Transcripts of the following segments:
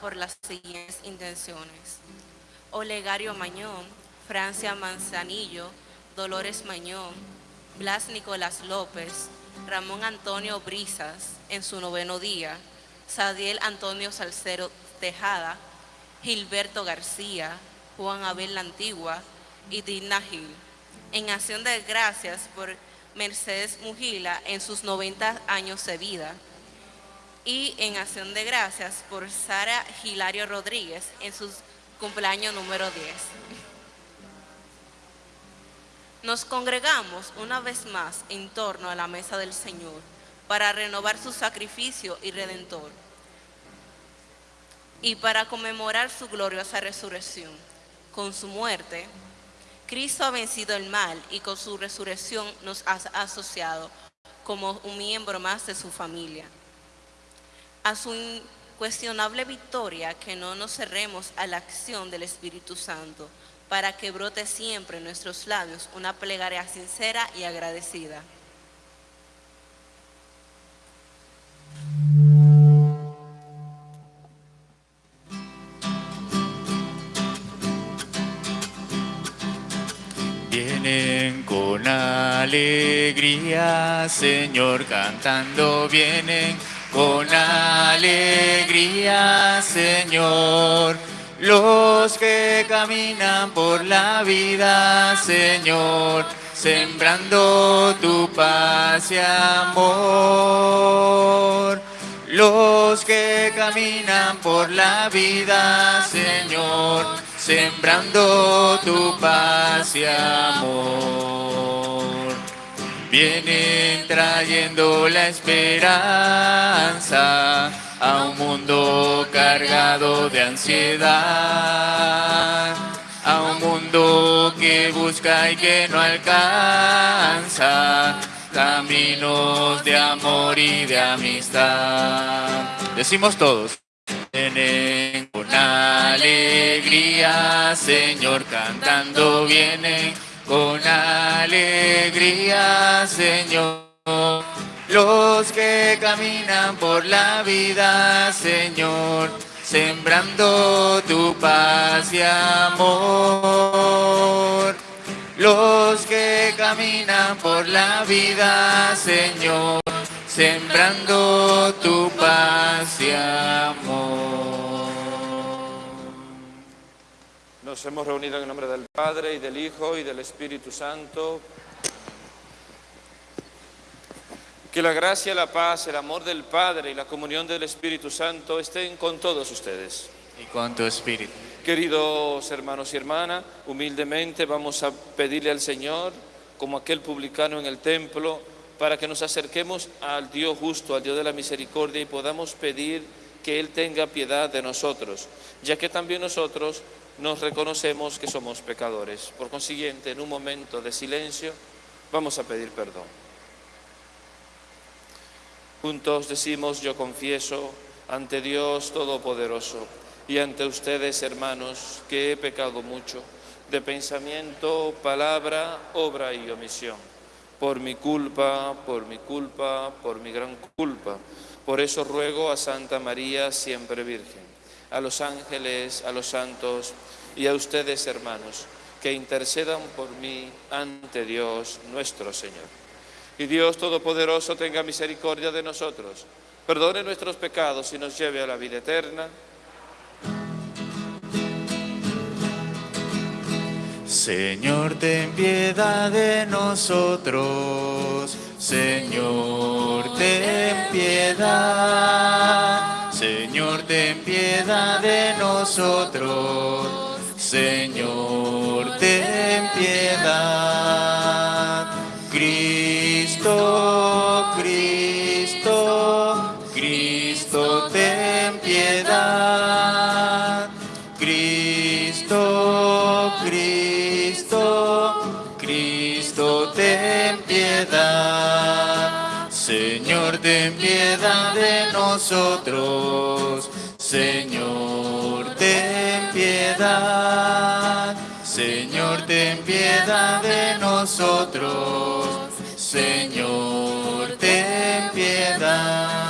por las siguientes intenciones. Olegario Mañón, Francia Manzanillo, Dolores Mañón, Blas Nicolás López, Ramón Antonio Brisas en su noveno día, Sadiel Antonio Salcero Tejada, Gilberto García, Juan Abel La Antigua y Dina Gil. En acción de gracias por Mercedes Mujila en sus 90 años de vida, y en acción de gracias por Sara Hilario Rodríguez en su cumpleaños número 10. Nos congregamos una vez más en torno a la mesa del Señor para renovar su sacrificio y redentor y para conmemorar su gloriosa resurrección. Con su muerte, Cristo ha vencido el mal y con su resurrección nos ha asociado como un miembro más de su familia a su incuestionable victoria que no nos cerremos a la acción del Espíritu Santo, para que brote siempre en nuestros labios una plegaria sincera y agradecida. Vienen con alegría, Señor, cantando, vienen con alegría, Señor. Los que caminan por la vida, Señor, sembrando tu paz y amor. Los que caminan por la vida, Señor, sembrando tu paz y amor. Vienen trayendo la esperanza a un mundo cargado de ansiedad, a un mundo que busca y que no alcanza caminos de amor y de amistad. Decimos todos. Vienen con alegría, Señor, cantando vienen con alegría, Señor. Los que caminan por la vida, Señor, sembrando tu paz y amor. Los que caminan por la vida, Señor, sembrando tu paz y amor. Nos hemos reunido en el nombre del Padre y del Hijo y del Espíritu Santo. Que la gracia, la paz, el amor del Padre y la comunión del Espíritu Santo estén con todos ustedes. Y con tu espíritu. Queridos hermanos y hermanas, humildemente vamos a pedirle al Señor, como aquel publicano en el templo, para que nos acerquemos al Dios justo, al Dios de la misericordia y podamos pedir que Él tenga piedad de nosotros, ya que también nosotros nos reconocemos que somos pecadores. Por consiguiente, en un momento de silencio, vamos a pedir perdón. Juntos decimos, yo confieso ante Dios Todopoderoso y ante ustedes, hermanos, que he pecado mucho de pensamiento, palabra, obra y omisión. Por mi culpa, por mi culpa, por mi gran culpa. Por eso ruego a Santa María, siempre Virgen a los ángeles, a los santos y a ustedes, hermanos, que intercedan por mí ante Dios nuestro Señor. Y Dios Todopoderoso tenga misericordia de nosotros, perdone nuestros pecados y nos lleve a la vida eterna. Señor, ten piedad de nosotros. Señor, ten piedad. Señor, ten piedad de nosotros. Señor, ten piedad. Señor, ten piedad.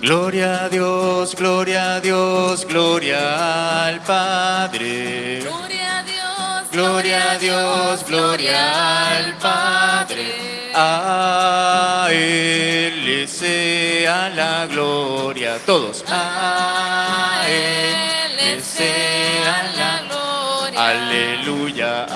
Gloria a Dios, gloria a Dios, gloria al Padre. Gloria a Dios, gloria a Dios, gloria al Padre. A Él le sea la gloria. Todos. A él le sea la gloria. Aleluya,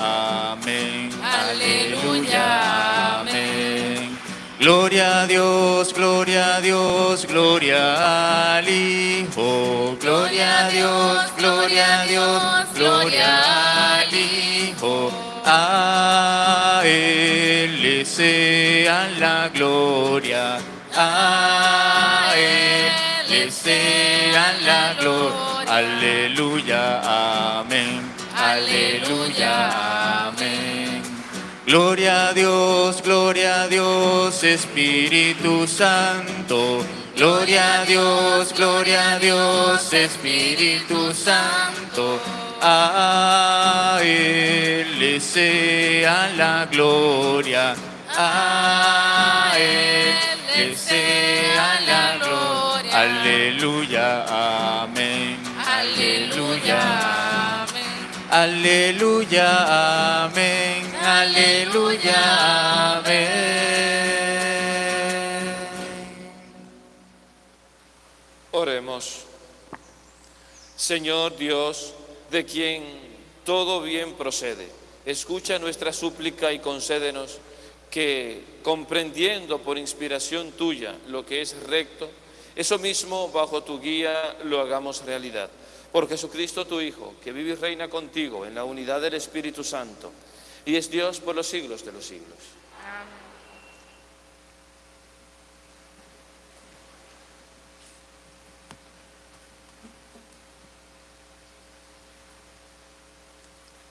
amén. Aleluya, amén. Gloria a Dios, gloria a Dios, gloria al Hijo. Gloria a Dios, gloria a Dios, gloria al Hijo. A Él le sea la gloria. A Él le sea gloria. Aleluya, amén. Aleluya, amén. Gloria a Dios, gloria a Dios, Espíritu Santo. Gloria a Dios, gloria a Dios, Espíritu Santo. A Él la gloria. A sea la gloria. Aleluya, Aleluya, amén, aleluya, amén. Oremos. Señor Dios, de quien todo bien procede, escucha nuestra súplica y concédenos que, comprendiendo por inspiración tuya lo que es recto, eso mismo bajo tu guía lo hagamos realidad. Por Jesucristo tu Hijo, que vive y reina contigo en la unidad del Espíritu Santo, y es Dios por los siglos de los siglos.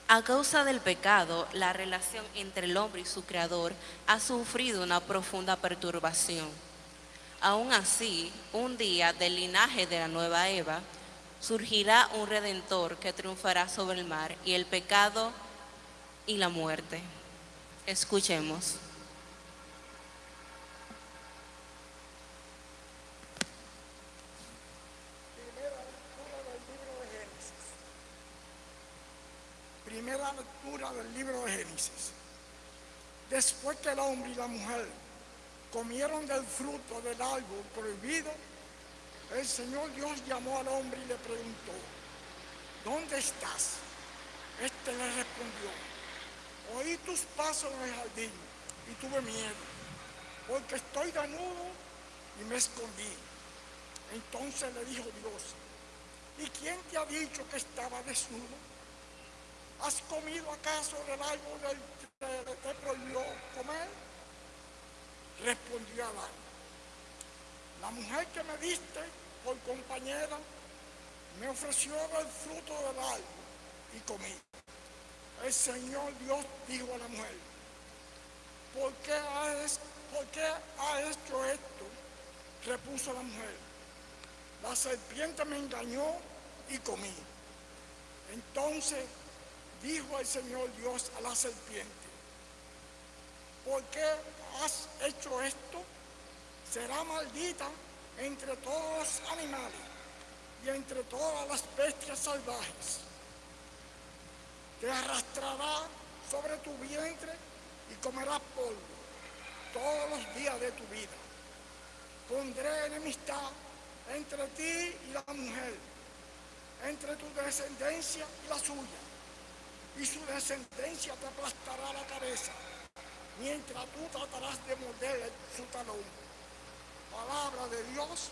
A causa del pecado, la relación entre el hombre y su creador ha sufrido una profunda perturbación. Aún así, un día del linaje de la nueva Eva, surgirá un redentor que triunfará sobre el mar y el pecado y la muerte. Escuchemos. Primera lectura del libro de Génesis. Después que el hombre y la mujer comieron del fruto del árbol prohibido, el Señor Dios llamó al hombre y le preguntó, ¿dónde estás? Este le respondió, oí tus pasos en el jardín y tuve miedo, porque estoy desnudo y me escondí. Entonces le dijo Dios, ¿y quién te ha dicho que estaba desnudo? ¿Has comido acaso del árbol que te prohibió comer? Respondió Adán. La mujer que me diste por compañera me ofreció del fruto del árbol y comí. El Señor Dios dijo a la mujer, ¿por qué has, por qué has hecho esto? Repuso la mujer. La serpiente me engañó y comí. Entonces dijo el Señor Dios a la serpiente, ¿por qué has hecho esto? Será maldita entre todos los animales y entre todas las bestias salvajes. Te arrastrará sobre tu vientre y comerás polvo todos los días de tu vida. Pondré enemistad entre ti y la mujer, entre tu descendencia y la suya y su descendencia te aplastará la cabeza, mientras tú tratarás de morderle su talón. Palabra de Dios.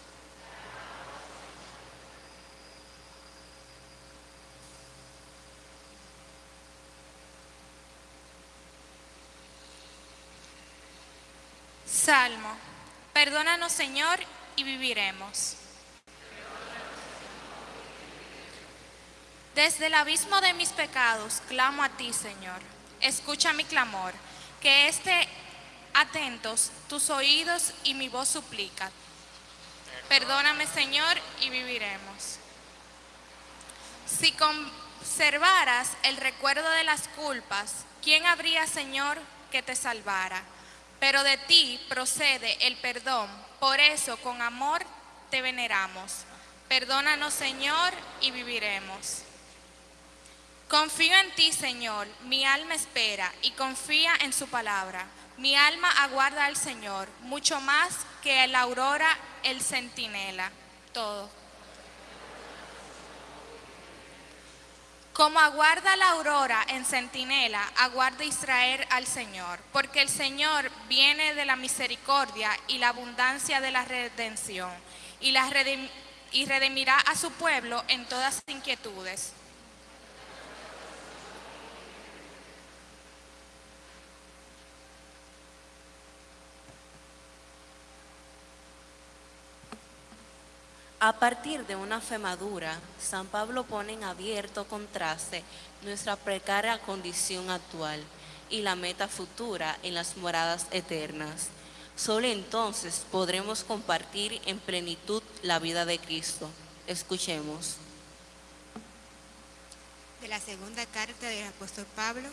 Salmo. Perdónanos, Señor, y viviremos. Desde el abismo de mis pecados clamo a ti, Señor. Escucha mi clamor, que esté atentos tus oídos y mi voz suplica. Perdóname, Señor, y viviremos. Si conservaras el recuerdo de las culpas, ¿quién habría, Señor, que te salvara? Pero de ti procede el perdón, por eso con amor te veneramos. Perdónanos, Señor, y viviremos. Confío en ti, Señor, mi alma espera y confía en su palabra. Mi alma aguarda al Señor, mucho más que la aurora el centinela. Todo. Como aguarda la aurora en centinela, aguarda Israel al Señor, porque el Señor viene de la misericordia y la abundancia de la redención, y, la y redimirá a su pueblo en todas inquietudes. A partir de una fe madura, San Pablo pone en abierto contraste nuestra precaria condición actual y la meta futura en las moradas eternas. Solo entonces podremos compartir en plenitud la vida de Cristo. Escuchemos. de la segunda carta del apóstol Pablo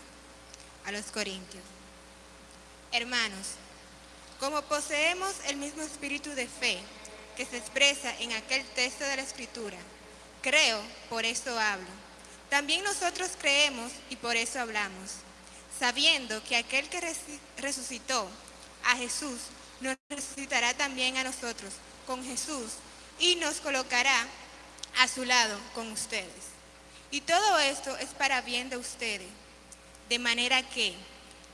a los Corintios. Hermanos, como poseemos el mismo espíritu de fe que se expresa en aquel texto de la Escritura, creo, por eso hablo. También nosotros creemos y por eso hablamos, sabiendo que aquel que resucitó a Jesús nos resucitará también a nosotros con Jesús y nos colocará a su lado con ustedes. Y todo esto es para bien de ustedes, de manera que,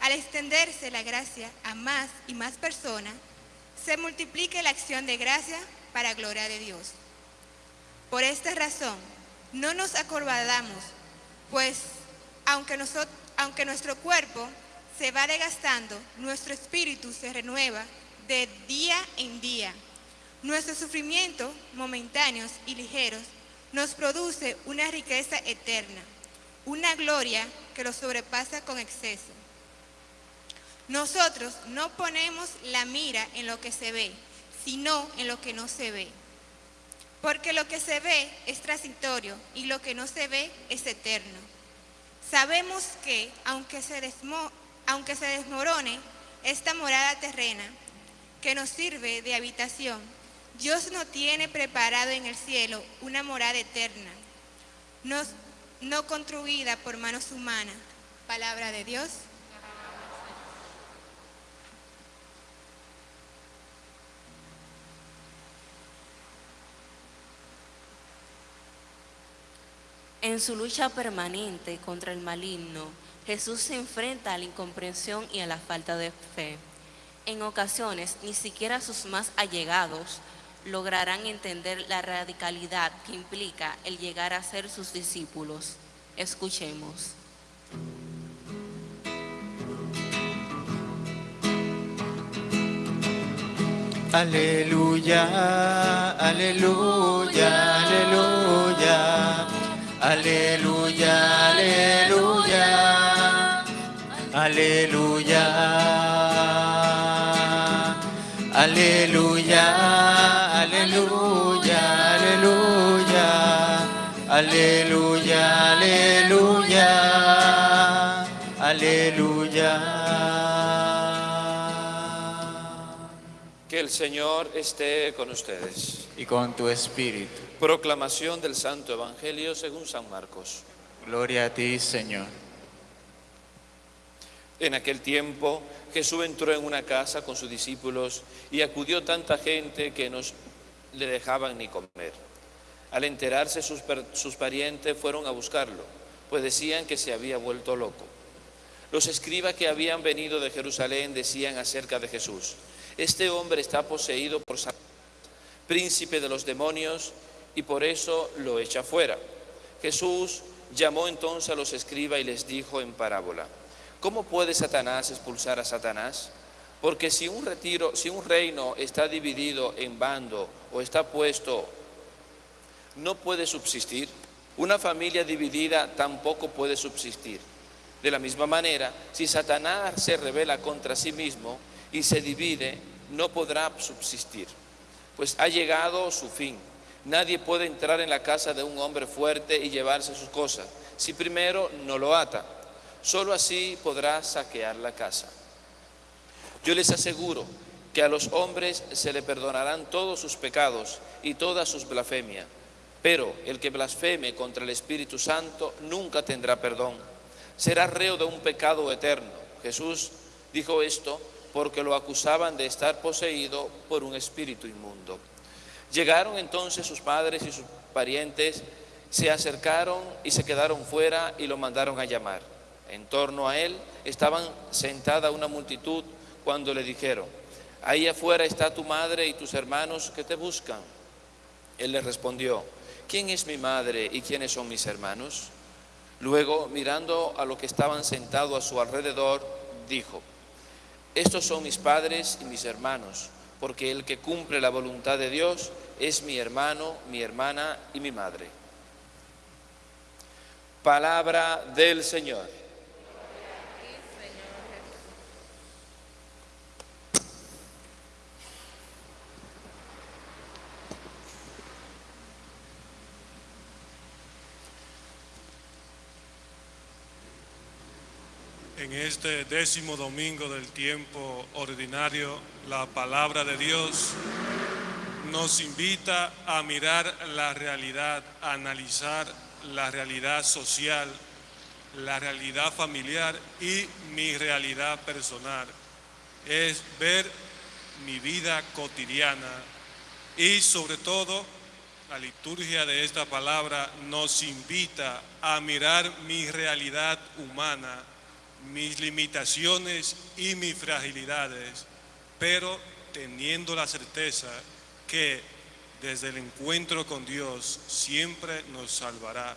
al extenderse la gracia a más y más personas, se multiplique la acción de gracia para gloria de Dios. Por esta razón, no nos acobardamos, pues aunque, nuestro cuerpo se va desgastando, nuestro espíritu se renueva de día en día. Nuestros sufrimientos momentáneos y ligeros nos produce una riqueza eterna, una gloria que lo sobrepasa con exceso. Nosotros no ponemos la mira en lo que se ve, sino en lo que no se ve. Porque lo que se ve es transitorio y lo que no se ve es eterno. Sabemos que, aunque se, desmorone esta morada terrena, que nos sirve de habitación, Dios no tiene preparado en el cielo una morada eterna, no, no construida por manos humanas. Palabra de Dios. En su lucha permanente contra el maligno, Jesús se enfrenta a la incomprensión y a la falta de fe. En ocasiones, ni siquiera sus más allegados lograrán entender la radicalidad que implica el llegar a ser sus discípulos. Escuchemos. Aleluya, aleluya, aleluya, aleluya, aleluya, aleluya, aleluya, aleluya, aleluya, aleluya, aleluya, aleluya. El Señor esté con ustedes. Y con tu espíritu. Proclamación del Santo Evangelio según San Marcos. Gloria a ti, Señor. En aquel tiempo Jesús entró en una casa con sus discípulos y acudió tanta gente que no le dejaban ni comer. Al enterarse sus, sus parientes fueron a buscarlo, pues decían que se había vuelto loco. Los escribas que habían venido de Jerusalén decían acerca de Jesús, este hombre está poseído por Satanás, príncipe de los demonios, y por eso lo echa fuera. Jesús llamó entonces a los escribas y les dijo en parábola, ¿cómo puede Satanás expulsar a Satanás? Porque si un retiro, si un reino está dividido en bando o está puesto, no puede subsistir. Una familia dividida tampoco puede subsistir. De la misma manera, si Satanás se revela contra sí mismo y se divide, no podrá subsistir, pues ha llegado su fin. Nadie puede entrar en la casa de un hombre fuerte y llevarse sus cosas, si primero no lo ata. Solo así podrá saquear la casa. Yo les aseguro que a los hombres se le perdonarán todos sus pecados y toda sus blasfemias, pero el que blasfeme contra el Espíritu Santo nunca tendrá perdón. Será reo de un pecado eterno. Jesús dijo esto porque lo acusaban de estar poseído por un espíritu inmundo. Llegaron entonces sus padres y sus parientes, se acercaron y se quedaron fuera y lo mandaron a llamar. En torno a él estaban sentada una multitud cuando le dijeron, ahí afuera está tu madre y tus hermanos que te buscan. Él les respondió, ¿quién es mi madre y quiénes son mis hermanos? Luego, mirando a los que estaban sentados a su alrededor, dijo, estos son mis padres y mis hermanos, porque el que cumple la voluntad de Dios es mi hermano, mi hermana y mi madre. Palabra del Señor. En este décimo domingo del tiempo ordinario, la palabra de Dios nos invita a mirar la realidad, a analizar la realidad social, la realidad familiar y mi realidad personal. Es ver mi vida cotidiana y sobre todo la liturgia de esta palabra nos invita a mirar mi realidad humana mis limitaciones y mis fragilidades, pero teniendo la certeza que desde el encuentro con Dios siempre nos salvará.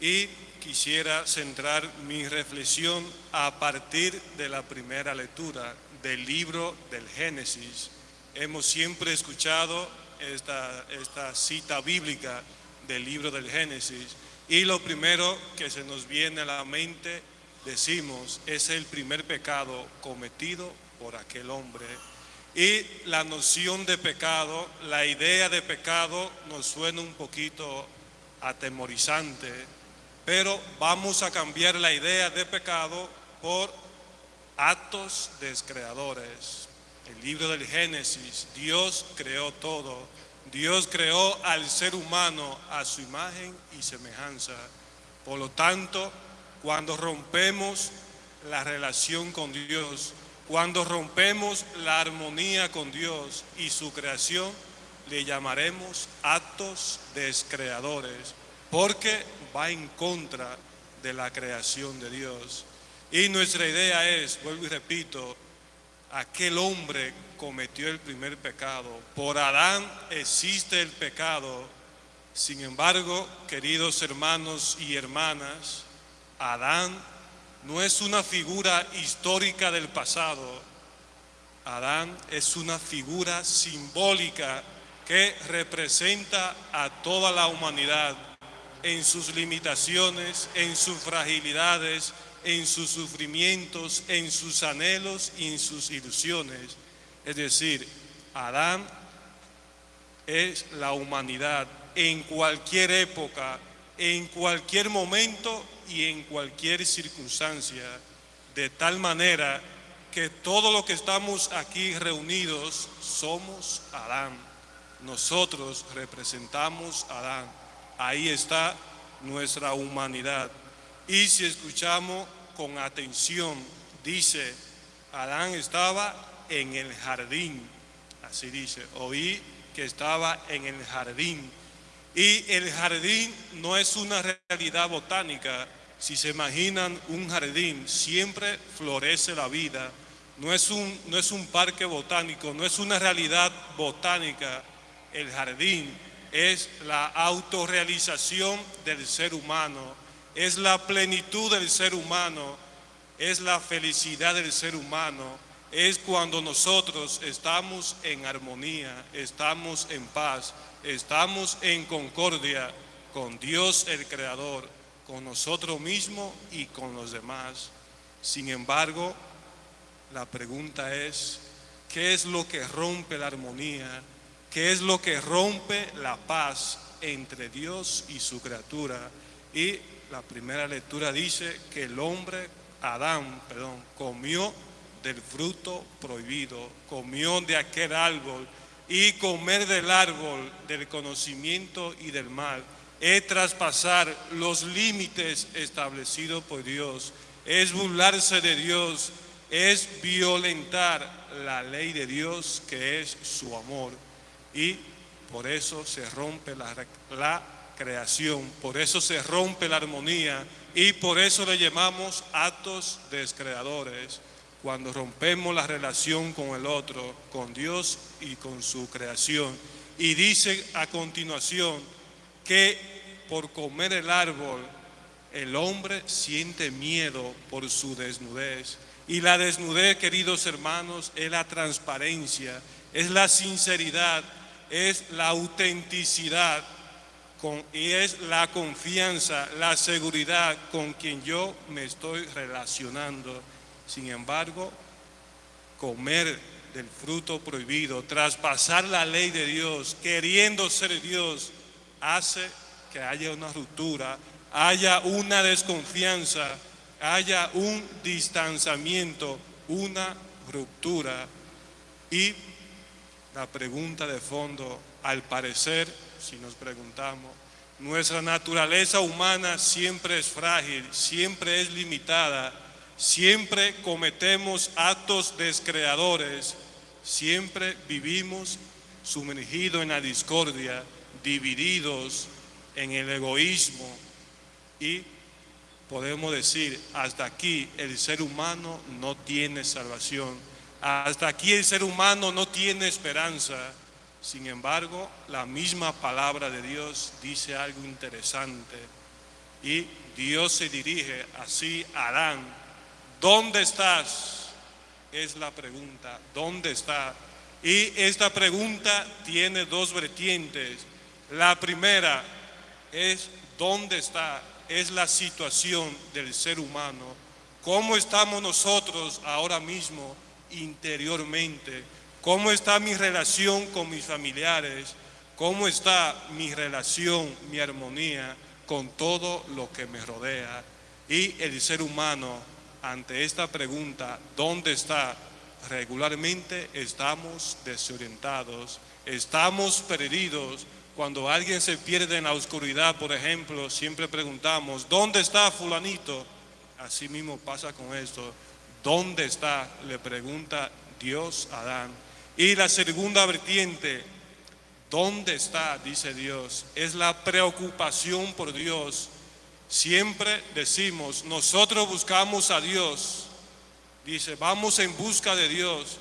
Y quisiera centrar mi reflexión a partir de la primera lectura del libro del Génesis. Hemos siempre escuchado esta, cita bíblica del libro del Génesis y lo primero que se nos viene a la mente decimos es el primer pecado cometido por aquel hombre. Y la noción de pecado, la idea de pecado nos suena un poquito atemorizante, pero vamos a cambiar la idea de pecado por actos descreadores. El libro del Génesis, Dios creó todo. Dios creó al ser humano a su imagen y semejanza. Por lo tanto, cuando rompemos la relación con Dios, cuando rompemos la armonía con Dios y su creación, le llamaremos actos descreadores, porque va en contra de la creación de Dios. Y nuestra idea es, vuelvo y repito, aquel hombre cometió el primer pecado. Por Adán existe el pecado. Sin embargo, queridos hermanos y hermanas, Adán no es una figura histórica del pasado. Adán es una figura simbólica que representa a toda la humanidad en sus limitaciones, en sus fragilidades, en sus sufrimientos, en sus anhelos y en sus ilusiones. Es decir, Adán es la humanidad en cualquier época, en cualquier momento y en cualquier circunstancia, de tal manera que todo lo que estamos aquí reunidos somos Adán. Nosotros representamos a Adán. Ahí está nuestra humanidad. Y si escuchamos con atención, dice, Adán estaba en el jardín. Así dice, oí que estaba en el jardín y el jardín no es una realidad botánica. Si se imaginan un jardín, siempre florece la vida. No es un, no es un parque botánico, no es una realidad botánica. El jardín es la autorrealización del ser humano, es la plenitud del ser humano, es la felicidad del ser humano, es cuando nosotros estamos en armonía, estamos en paz, estamos en concordia con Dios el Creador, con nosotros mismos y con los demás. Sin embargo, la pregunta es, ¿qué es lo que rompe la armonía? ¿Qué es lo que rompe la paz entre Dios y su criatura? Y la primera lectura dice que el hombre, Adán, perdón, comió del fruto prohibido, comió de aquel árbol y comer del árbol del conocimiento y del mal. Es traspasar los límites establecidos por Dios, es burlarse de Dios, es violentar la ley de Dios que es su amor. Y por eso se rompe la, creación, por eso se rompe la armonía. Y por eso le llamamos actos descreadores. Cuando rompemos la relación con el otro, con Dios y con su creación. Y dice a continuación que por comer el árbol el hombre siente miedo por su desnudez. Y la desnudez, queridos hermanos, es la transparencia, es la sinceridad, es la autenticidad y es la confianza, la seguridad con quien yo me estoy relacionando. Sin embargo, comer del fruto prohibido, traspasar la ley de Dios, queriendo ser Dios, hace que haya una ruptura, haya una desconfianza, haya un distanciamiento, una ruptura. Y la pregunta de fondo, al parecer, si nos preguntamos, nuestra naturaleza humana siempre es frágil, siempre es limitada, siempre cometemos actos descreadores, siempre vivimos sumergidos en la discordia, divididos en el egoísmo y podemos decir, hasta aquí el ser humano no tiene salvación, hasta aquí el ser humano no tiene esperanza, sin embargo, la misma palabra de Dios dice algo interesante y Dios se dirige así a Adán. ¿Dónde estás? Es la pregunta, ¿dónde está? Y esta pregunta tiene dos vertientes. La primera es ¿dónde está? Es la situación del ser humano. ¿Cómo estamos nosotros ahora mismo interiormente? ¿Cómo está mi relación con mis familiares? ¿Cómo está mi relación, mi armonía con todo lo que me rodea? Y el ser humano, ante esta pregunta, ¿dónde está? Regularmente estamos desorientados, estamos perdidos. Cuando alguien se pierde en la oscuridad, por ejemplo, siempre preguntamos, ¿dónde está fulanito? Así mismo pasa con esto. ¿Dónde está? Le pregunta Dios a Adán. Y la segunda vertiente, ¿dónde está? Dice Dios, es la preocupación por Dios. Siempre decimos, nosotros buscamos a Dios. Dice, vamos en busca de Dios,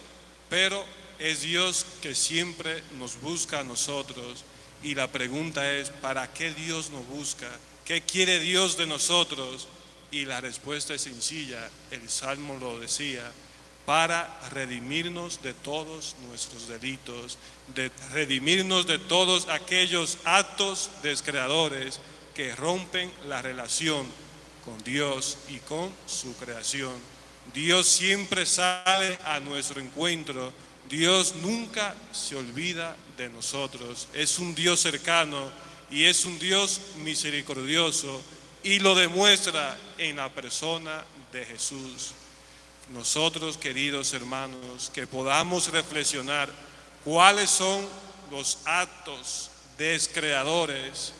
pero es Dios que siempre nos busca a nosotros. Y la pregunta es, ¿para qué Dios nos busca? ¿Qué quiere Dios de nosotros? Y la respuesta es sencilla, el Salmo lo decía, para redimirnos de todos nuestros delitos, de redimirnos de todos aquellos actos descreadores que rompen la relación con Dios y con su creación. Dios siempre sale a nuestro encuentro, Dios nunca se olvida de nosotros, es un Dios cercano y es un Dios misericordioso y lo demuestra en la persona de Jesús. Nosotros, queridos hermanos, que podamos reflexionar cuáles son los actos descreadores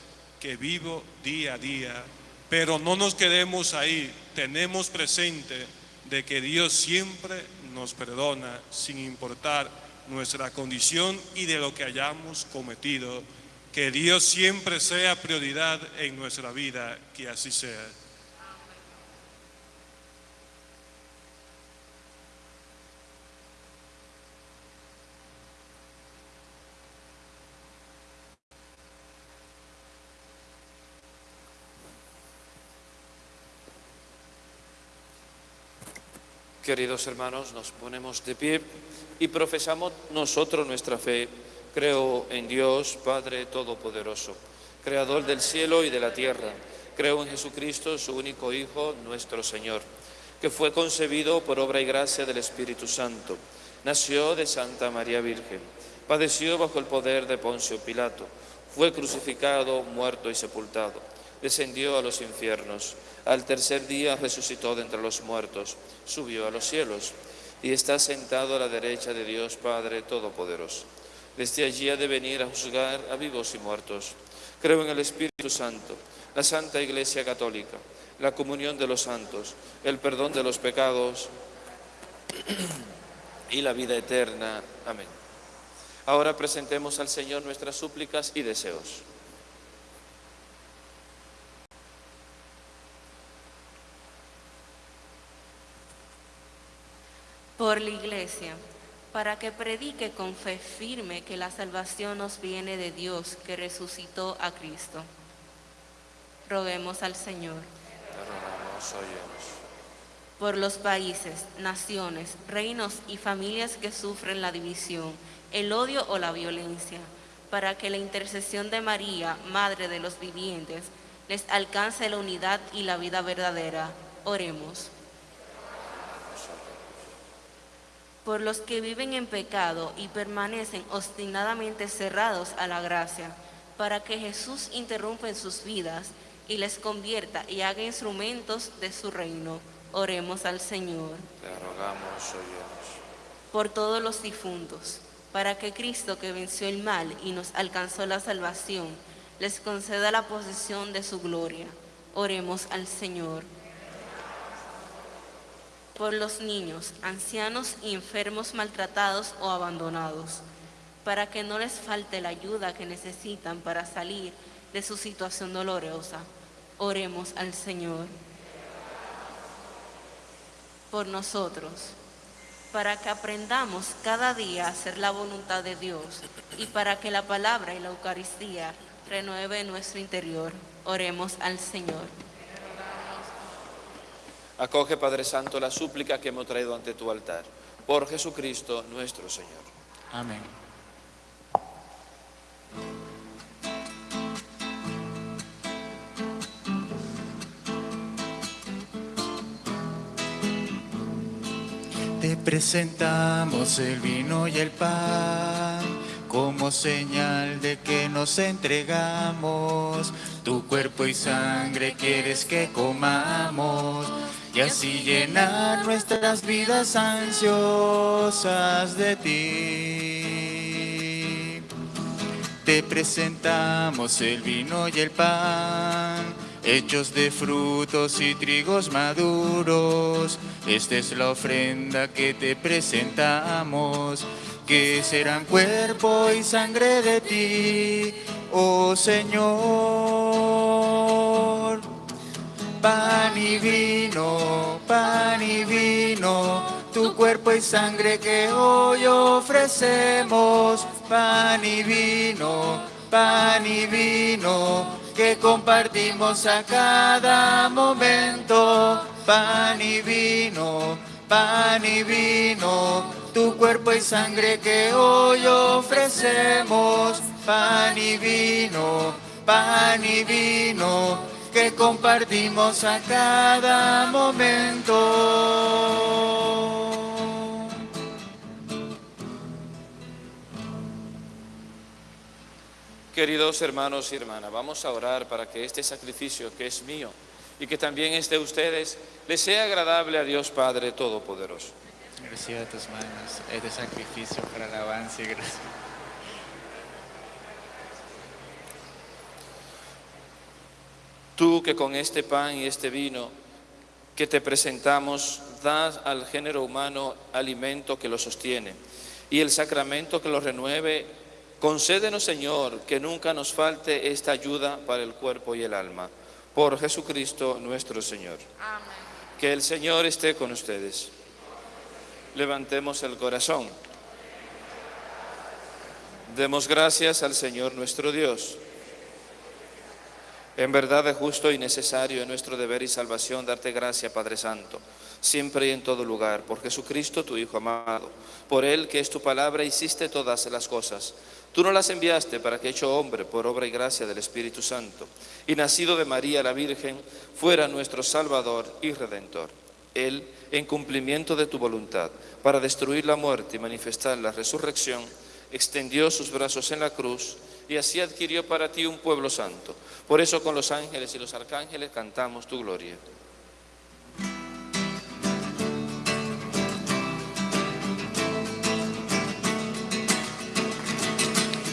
que vivo día a día, pero no nos quedemos ahí, tenemos presente de que Dios siempre nos perdona sin importar nuestra condición y de lo que hayamos cometido. Que Dios siempre sea prioridad en nuestra vida, que así sea. Queridos hermanos, nos ponemos de pie y profesamos nosotros nuestra fe. Creo en Dios, Padre Todopoderoso, Creador del cielo y de la tierra. Creo en Jesucristo, su único Hijo, nuestro Señor, que fue concebido por obra y gracia del Espíritu Santo. Nació de Santa María Virgen. Padeció bajo el poder de Poncio Pilato. Fue crucificado, muerto y sepultado. Descendió a los infiernos al tercer día resucitó de entre los muertos, subió a los cielos y está sentado a la derecha de Dios Padre Todopoderoso. Desde allí ha de venir a juzgar a vivos y muertos. Creo en el Espíritu Santo, la Santa Iglesia Católica, la comunión de los santos, el perdón de los pecados y la vida eterna. Amén. Ahora presentemos al Señor nuestras súplicas y deseos. Por la iglesia, para que predique con fe firme que la salvación nos viene de Dios que resucitó a Cristo. Roguemos al Señor. Por los países, naciones, reinos y familias que sufren la división, el odio o la violencia, para que la intercesión de María, Madre de los vivientes, les alcance la unidad y la vida verdadera. Oremos. Por los que viven en pecado y permanecen obstinadamente cerrados a la gracia, para que Jesús interrumpa en sus vidas y les convierta y haga instrumentos de su reino. Oremos al Señor. Te rogamos, Por todos los difuntos, para que Cristo que venció el mal y nos alcanzó la salvación, les conceda la posesión de su gloria. Oremos al Señor por los niños, ancianos y enfermos maltratados o abandonados, para que no les falte la ayuda que necesitan para salir de su situación dolorosa. Oremos al Señor. Por nosotros, para que aprendamos cada día a hacer la voluntad de Dios y para que la palabra y la Eucaristía renueve nuestro interior. Oremos al Señor. Acoge, Padre Santo, la súplica que hemos traído ante tu altar. Por Jesucristo nuestro Señor. Amén. Te presentamos el vino y el pan como señal de que nos entregamos. Tu cuerpo y sangre quieres que comamos y así llenar nuestras vidas ansiosas de ti. Te presentamos el vino y el pan, hechos de frutos y trigos maduros. Esta es la ofrenda que te presentamos, que serán cuerpo y sangre de ti, oh Señor pan y vino, pan y vino, tu cuerpo y sangre que hoy ofrecemos, pan y vino, pan y vino, que compartimos a cada momento, pan y vino, pan y vino, tu cuerpo y sangre que hoy ofrecemos, pan y vino, pan y vino, que compartimos a cada momento. Queridos hermanos y hermanas, vamos a orar para que este sacrificio que es mío y que también es de ustedes, les sea agradable a Dios Padre Todopoderoso. Reciba tus manos este sacrificio para alabanza y gracia. Tú que con este pan y este vino que te presentamos das al género humano alimento que lo sostiene y el sacramento que lo renueve, concédenos Señor que nunca nos falte esta ayuda para el cuerpo y el alma. Por Jesucristo nuestro Señor. Amén. Que el Señor esté con ustedes. Levantemos el corazón. Demos gracias al Señor nuestro Dios. En verdad es justo y necesario en nuestro deber y salvación darte gracia, Padre Santo, siempre y en todo lugar, por Jesucristo, tu Hijo amado. Por Él, que es tu palabra, hiciste todas las cosas. Tú no las enviaste para que, hecho hombre, por obra y gracia del Espíritu Santo, y nacido de María la Virgen, fuera nuestro Salvador y Redentor. Él, en cumplimiento de tu voluntad, para destruir la muerte y manifestar la resurrección, extendió sus brazos en la cruz y así adquirió para ti un pueblo santo. Por eso con los ángeles y los arcángeles cantamos tu gloria.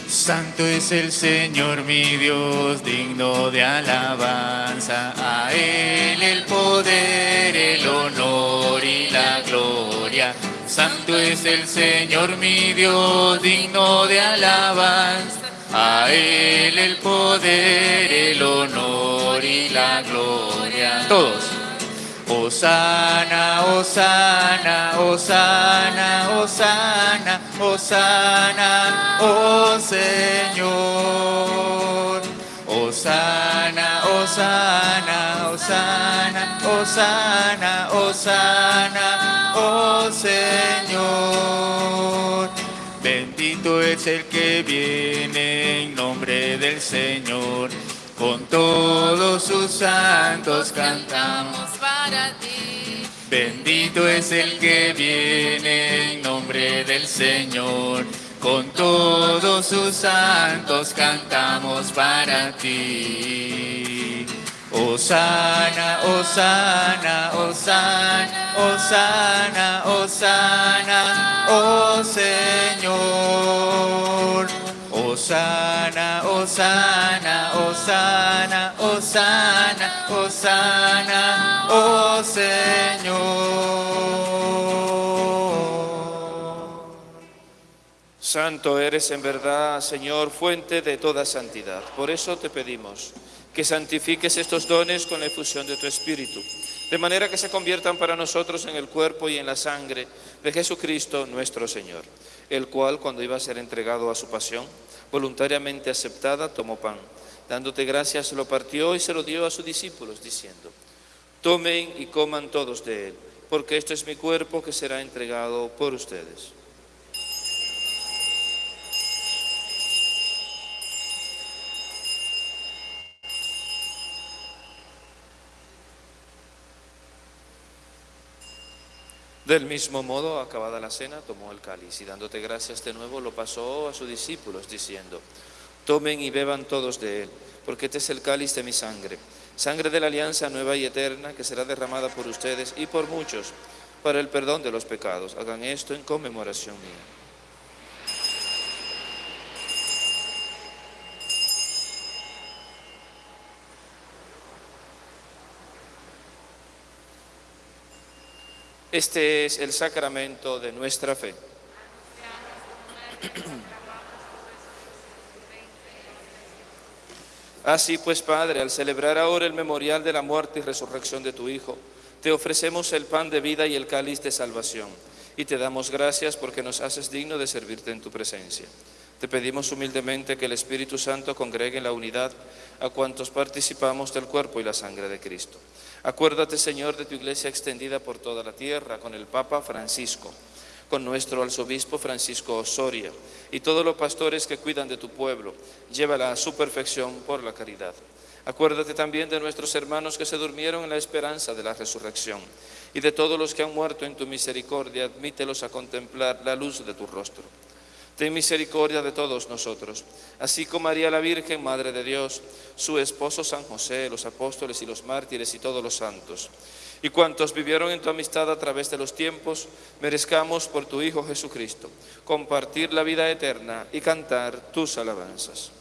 Santo es el Señor mi Dios, digno de alabanza. A Él el poder, el honor y la gloria. Santo es el Señor mi Dios, digno de alabanza. A Él el poder, el honor y la gloria. Todos. Osana, Osana, Osana, Osana, Osana, oh Señor. Osana, Osana, Osana, Osana, Osana, oh Señor. Bendito es el que viene en nombre del Señor. Con todos sus santos cantamos para ti. Bendito es el que viene en nombre del Señor. Con todos sus santos cantamos para ti. Osana, Osana, Osana, Osana, Osana, oh Señor. Osana, Osana, Osana, Osana, Osana, oh Señor. Santo eres en verdad, Señor, fuente de toda santidad. Por eso te pedimos que santifiques estos dones con la efusión de tu Espíritu, de manera que se conviertan para nosotros en el cuerpo y en la sangre de Jesucristo nuestro Señor, el cual cuando iba a ser entregado a su pasión, voluntariamente aceptada, tomó pan. Dándote gracias, lo partió y se lo dio a sus discípulos, diciendo, tomen y coman todos de él, porque esto es mi cuerpo que será entregado por ustedes. Del mismo modo, acabada la cena, tomó el cáliz y dándote gracias de nuevo lo pasó a sus discípulos, diciendo, tomen y beban todos de él, porque este es el cáliz de mi sangre, sangre de la alianza nueva y eterna que será derramada por ustedes y por muchos para el perdón de los pecados. Hagan esto en conmemoración mía. Este es el sacramento de nuestra fe. Así pues, Padre, al celebrar ahora el memorial de la muerte y resurrección de tu Hijo, te ofrecemos el pan de vida y el cáliz de salvación, y te damos gracias porque nos haces digno de servirte en tu presencia. Te pedimos humildemente que el Espíritu Santo congregue en la unidad a cuantos participamos del cuerpo y la sangre de Cristo. Acuérdate, Señor, de tu iglesia extendida por toda la tierra, con el Papa Francisco, con nuestro arzobispo Francisco Osoria y todos los pastores que cuidan de tu pueblo. Llévala a su perfección por la caridad. Acuérdate también de nuestros hermanos que se durmieron en la esperanza de la resurrección y de todos los que han muerto en tu misericordia, admítelos a contemplar la luz de tu rostro. Ten misericordia de todos nosotros, así como María la Virgen, Madre de Dios, su esposo San José, los apóstoles y los mártires y todos los santos. Y cuantos vivieron en tu amistad a través de los tiempos, merezcamos por tu Hijo Jesucristo compartir la vida eterna y cantar tus alabanzas.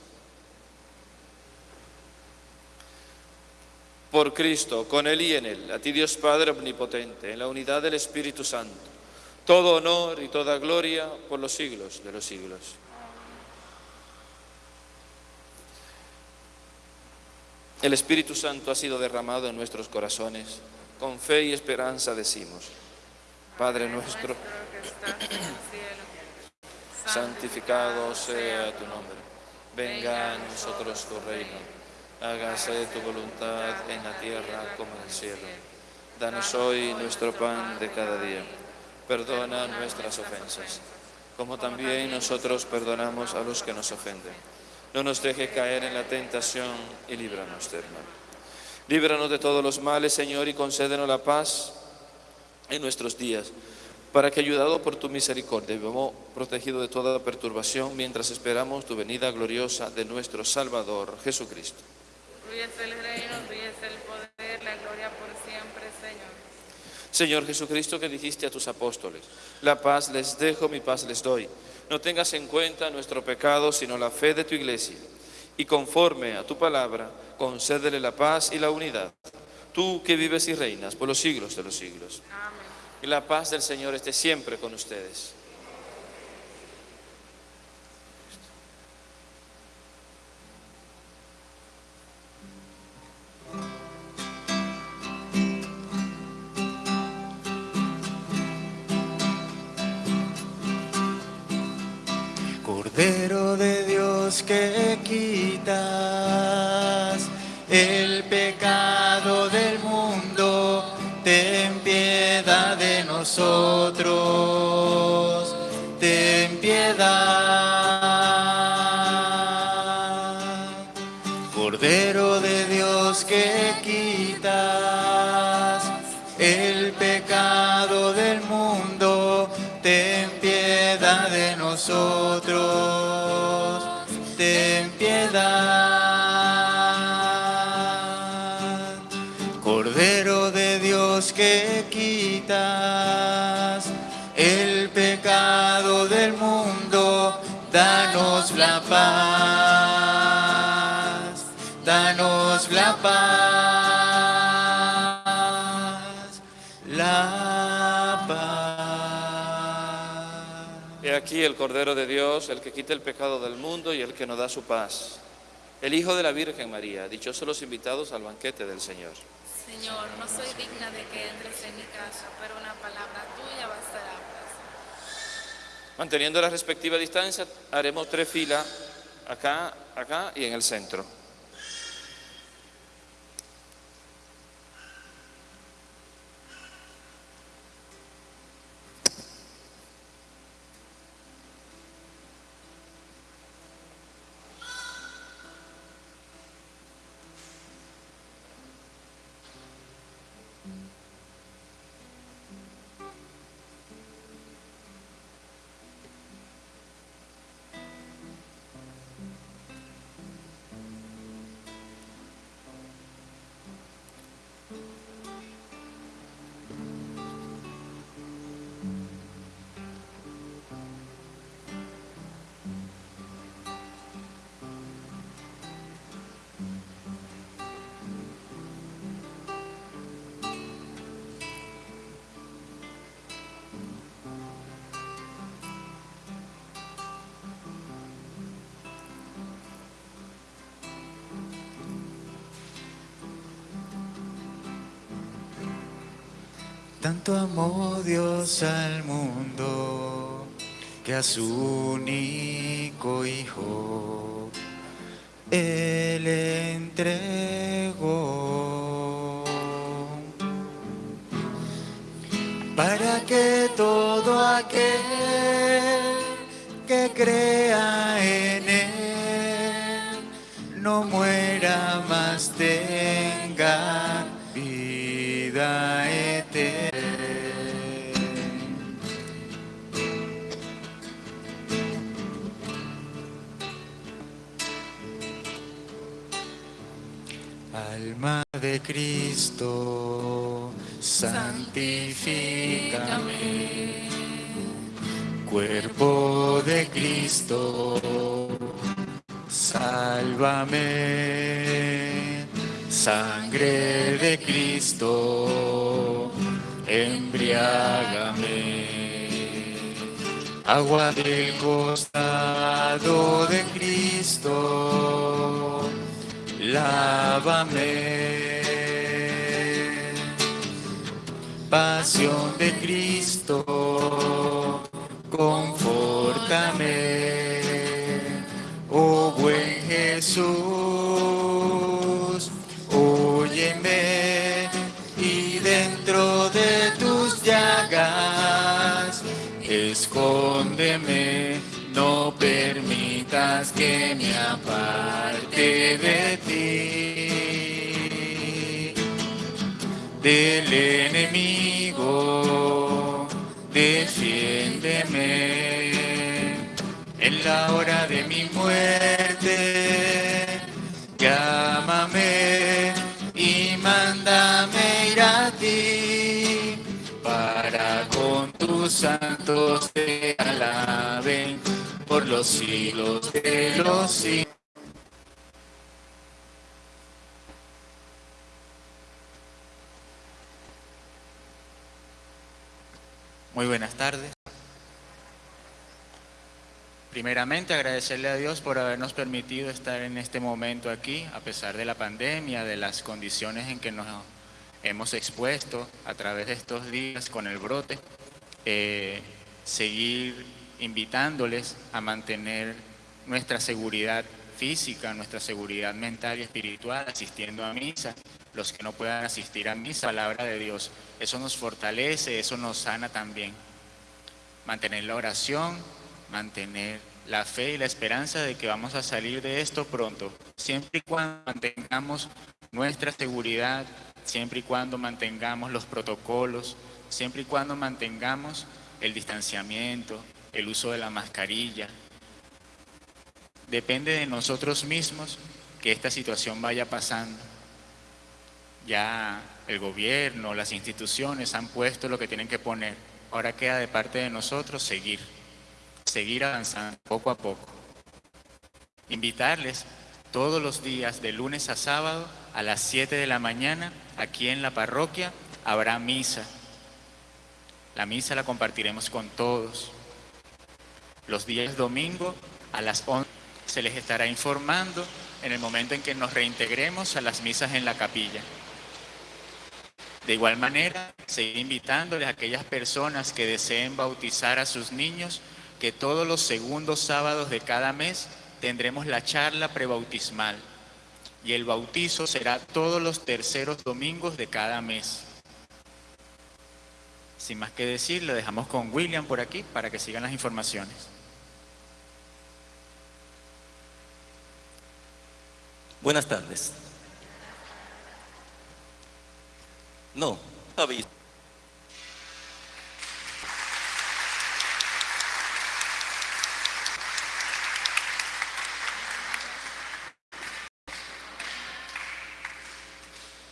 Por Cristo, con Él y en Él, a ti Dios Padre Omnipotente, en la unidad del Espíritu Santo, todo honor y toda gloria por los siglos de los siglos. El Espíritu Santo ha sido derramado en nuestros corazones. Con fe y esperanza decimos, Padre nuestro, santificado sea tu nombre. Venga a nosotros tu reino. Hágase tu voluntad en la tierra como en el cielo. Danos hoy nuestro pan de cada día. Perdona nuestras ofensas, como también nosotros perdonamos a los que nos ofenden. No nos deje caer en la tentación y líbranos del mal. Líbranos de todos los males, Señor, y concédenos la paz en nuestros días, para que, ayudado por tu misericordia, vivamos protegidos de toda perturbación mientras esperamos tu venida gloriosa de nuestro Salvador Jesucristo. El reino, el poder, la gloria por. Señor Jesucristo, que dijiste a tus apóstoles, la paz les dejo, mi paz les doy. no tengas en cuenta nuestro pecado, sino la fe de tu iglesia. Y conforme a tu palabra, concédele la paz y la unidad. Tú que vives y reinas por los siglos de los siglos. Amén. Y la paz del Señor esté siempre con ustedes. Cordero de Dios que quitas el pecado del mundo, ten piedad de nosotros, ten piedad. Cordero de Dios que quitas el pecado del mundo, ten piedad de nosotros, paz, danos la paz, la paz. He aquí el Cordero de Dios, el que quita el pecado del mundo y el que nos da su paz. El Hijo de la Virgen María, dichosos los invitados al banquete del Señor. Señor, no soy digna de que entres en mi casa, pero una palabra tuya. Manteniendo la respectiva distancia, haremos tres filas, acá, acá y en el centro. Tanto amó Dios al mundo que a su único Hijo Él entregó. Para que todo aquel que crea en Él no muera más tenga vida eterna. De Cristo, santifícame. Cuerpo de Cristo, sálvame. Sangre de Cristo, embriágame. Agua del costado de Cristo, lávame. Pasión de Cristo, confórtame. Oh buen Jesús, óyeme y dentro de tus llagas, escóndeme, no permitas que me aparte de ti. Del enemigo, defiéndeme en la hora de mi muerte. Llámame y mándame ir a ti para con tus santos te alaben por los siglos de los siglos. Muy buenas tardes. Primeramente agradecerle a Dios por habernos permitido estar en este momento aquí, a pesar de la pandemia, de las condiciones en que nos hemos expuesto a través de estos días con el brote. Eh, seguir invitándoles a mantener nuestra seguridad física, nuestra seguridad mental y espiritual, asistiendo a misa, los que no puedan asistir a misa, palabra de Dios. Eso nos fortalece, eso nos sana también. Mantener la oración, mantener la fe y la esperanza de que vamos a salir de esto pronto, siempre y cuando mantengamos nuestra seguridad, siempre y cuando mantengamos los protocolos, siempre y cuando mantengamos el distanciamiento, el uso de la mascarilla. Depende de nosotros mismos que esta situación vaya pasando. Ya el gobierno, las instituciones han puesto lo que tienen que poner. Ahora queda de parte de nosotros seguir, seguir avanzando poco a poco. Invitarles todos los días, de lunes a sábado, a las 7 de la mañana, aquí en la parroquia, habrá misa. La misa la compartiremos con todos. Los días domingo a las 11 se les estará informando en el momento en que nos reintegremos a las misas en la capilla. De igual manera, seguir invitándoles a aquellas personas que deseen bautizar a sus niños, que todos los segundos sábados de cada mes tendremos la charla prebautismal y el bautizo será todos los terceros domingos de cada mes. Sin más que decir, lo dejamos con William por aquí para que sigan las informaciones. Buenas tardes. No, aviso.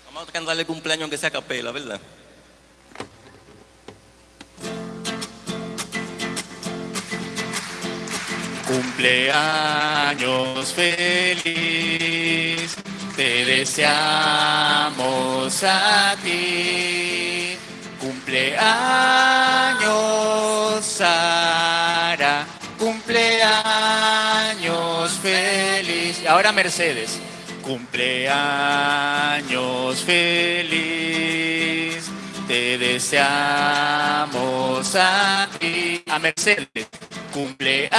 Vamos a cantarle cumpleaños aunque sea capela, ¿verdad? Cumpleaños feliz, te deseamos a ti. Cumpleaños Sara, cumpleaños feliz. Ahora Mercedes, cumpleaños feliz, te deseamos a ti. A Mercedes. Cumpleaños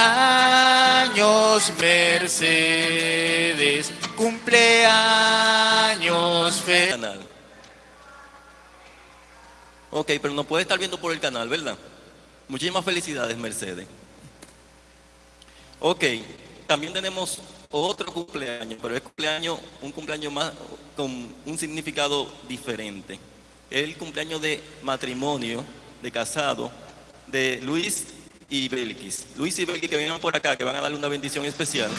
Mercedes, cumpleaños feliz. Ok, pero no puede estar viendo por el canal, ¿verdad? Muchísimas felicidades, Mercedes. Ok, también tenemos otro cumpleaños, pero es cumpleaños, un cumpleaños más con un significado diferente. El cumpleaños de matrimonio, de casado, de Luis y Belkis. Luis y Belkis que vengan por acá, que van a darle una bendición especial.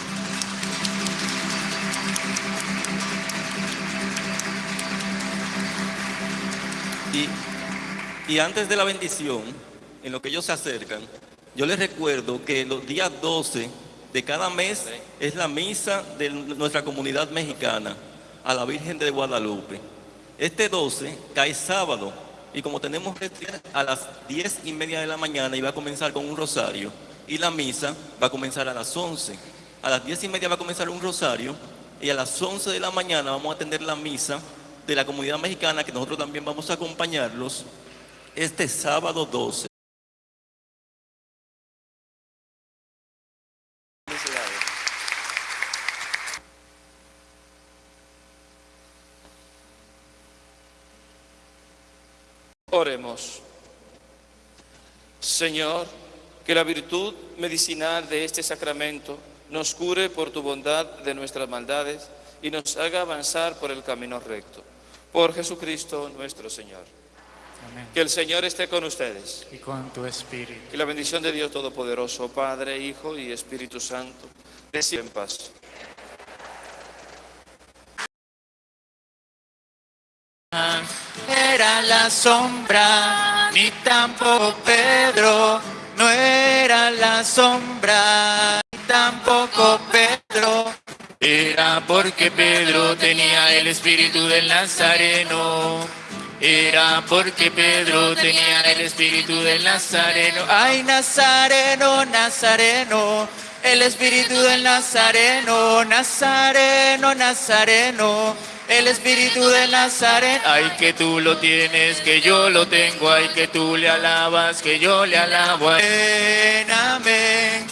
Y, antes de la bendición, en lo que ellos se acercan, yo les recuerdo que los días 12 de cada mes es la misa de nuestra comunidad mexicana a la Virgen de Guadalupe. Este 12 cae sábado y como tenemos que a las 10 y media de la mañana y va a comenzar con un rosario y la misa va a comenzar a las 11. A las 10 y media va a comenzar un rosario y a las 11 de la mañana vamos a atender la misa de la comunidad mexicana que nosotros también vamos a acompañarlos este sábado 12. Oremos. Señor, que la virtud medicinal de este sacramento nos cure por tu bondad de nuestras maldades y nos haga avanzar por el camino recto. Por Jesucristo nuestro Señor. Amén. Que el Señor esté con ustedes. Y con tu espíritu. Y la bendición de Dios Todopoderoso, Padre, Hijo y Espíritu Santo, reciba en paz. Era la sombra, ni tampoco Pedro, no era la sombra. Era porque Pedro tenía el espíritu del Nazareno. Era porque Pedro tenía el espíritu del Nazareno. Ay, Nazareno, Nazareno. El espíritu del Nazareno, Nazareno, Nazareno. El espíritu del Nazareno. Ay, que tú lo tienes, que yo lo tengo. Ay, que tú le alabas, que yo le alabo. Amén, amén.